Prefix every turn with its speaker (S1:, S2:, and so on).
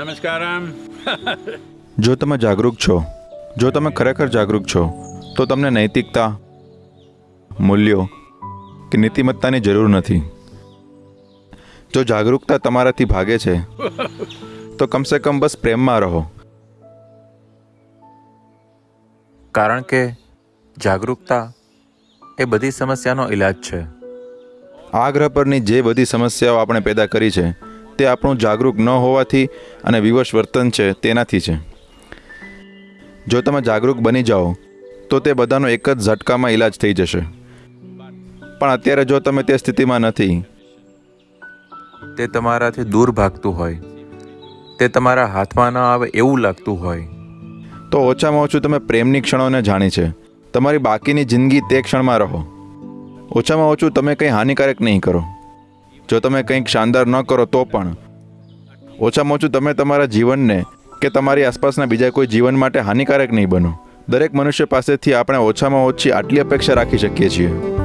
S1: નમસ્કારમ.
S2: જો તમે જાગૃત છો જો તમે ખરેખર જાગૃત છો તો તમને નૈતિકતા મૂલ્યો કે નીતિમત્તાની જરૂર નથી. જો જાગૃતતા તમારાથી ભાગે છે તો કમસે કમ બસ પ્રેમમાં રહો.
S3: કારણ કે જાગૃતતા એ બધી સમસ્યાનો ઈલાજ છે.
S2: આ ગ્રહ પરની જે બધી સમસ્યાઓ આપણે પેદા કરી છે તે આપણું જાગૃત ન હોવાથી અને વિવશ વર્તન છે, તેનાથી છે. જો તમે જાગૃત બની જાઓ, તો તે બધાનો એક જ ઝટકામાં ઈલાજ થઈ જશે. પણ અત્યારે જો તમે તે સ્થિતિમાં નથી,
S3: તે તમારાથી દૂર ભાગતું હોય, તે તમારા હાથમાં ન આવે એવું લાગતું હોય,
S2: તો ઓછામાં ઓછું તમે પ્રેમની ક્ષણોને જાણી છે. તમારી બાકીની જિંદગી તે ક્ષણમાં રહો. ઓછામાં ઓછું તમે કંઈ હાનિકારક નહીં કરો. જો તમે કંઈક શાનદાર ન કરો તો પણ. ઓછામાં ઓછું તમે તમારા જીવનને કે તમારી આસપાસના બીજા કોઈ જીવન માટે હાનિકારક નહીં બનો. દરેક મનુષ્ય પાસેથી આપણે ઓછામાં ઓછી આટલી અપેક્ષા રાખી શકીએ છીએ.